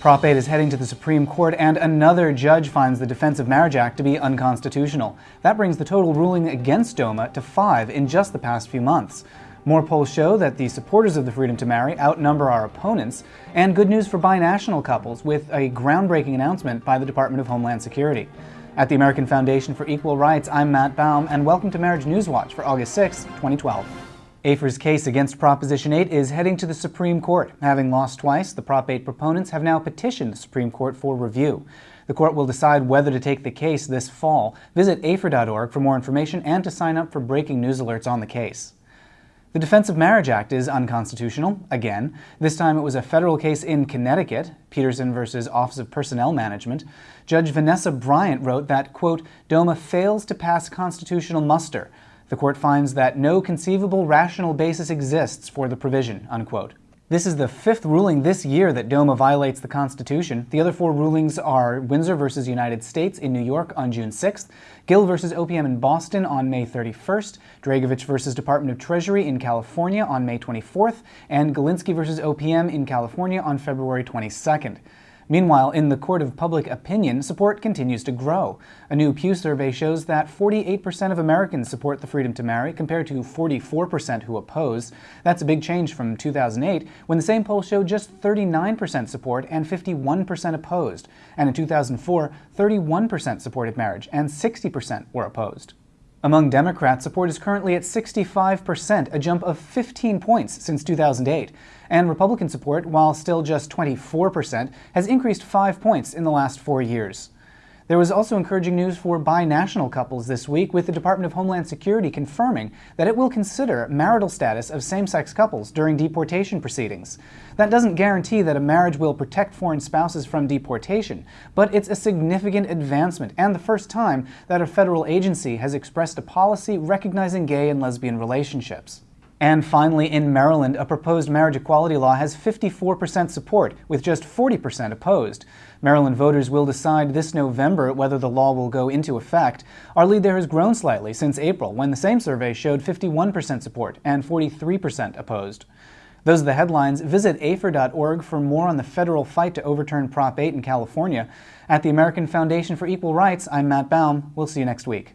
Prop 8 is heading to the Supreme Court, and another judge finds the Defense of Marriage Act to be unconstitutional. That brings the total ruling against DOMA to five in just the past few months. More polls show that the supporters of the freedom to marry outnumber our opponents, and good news for binational couples with a groundbreaking announcement by the Department of Homeland Security. At the American Foundation for Equal Rights, I'm Matt Baume, and welcome to Marriage News Watch for August 6, 2012. AFER's case against Proposition 8 is heading to the Supreme Court. Having lost twice, the Prop 8 proponents have now petitioned the Supreme Court for review. The court will decide whether to take the case this fall. Visit afer.org for more information and to sign up for breaking news alerts on the case. The Defense of Marriage Act is unconstitutional, again. This time it was a federal case in Connecticut, Pedersen versus Office of Personnel Management. Judge Vanessa Bryant wrote that, quote, DOMA fails to pass constitutional muster the court finds that no conceivable rational basis exists for the provision, unquote. This is the fifth ruling this year that DOMA violates the Constitution. The other four rulings are Windsor versus United States in New York on June 6th, Gill versus OPM in Boston on May 31st, Dragovich versus Department of Treasury in California on May 24th, and Golinski versus OPM in California on February 22nd. Meanwhile, in the court of public opinion, support continues to grow. A new Pew survey shows that 48% of Americans support the freedom to marry, compared to 44% who oppose. That's a big change from 2008, when the same poll showed just 39% support and 51% opposed. And in 2004, 31% supported marriage and 60% were opposed. Among Democrats, support is currently at 65%, a jump of 15 points since 2008. And Republican support, while still just 24%, has increased 5 points in the last four years. There was also encouraging news for binational couples this week, with the Department of Homeland Security confirming that it will consider marital status of same-sex couples during deportation proceedings. That doesn't guarantee that a marriage will protect foreign spouses from deportation, but it's a significant advancement and the first time that a federal agency has expressed a policy recognizing gay and lesbian relationships. And finally, in Maryland, a proposed marriage equality law has 54% support, with just 40% opposed. Maryland voters will decide this November whether the law will go into effect. Our lead there has grown slightly since April, when the same survey showed 51% support and 43% opposed. Those are the headlines. Visit afer.org for more on the federal fight to overturn Prop 8 in California. At the American Foundation for Equal Rights, I'm Matt Baume. We'll see you next week.